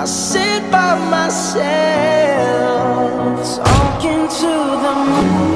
I sit by myself Talking to the moon.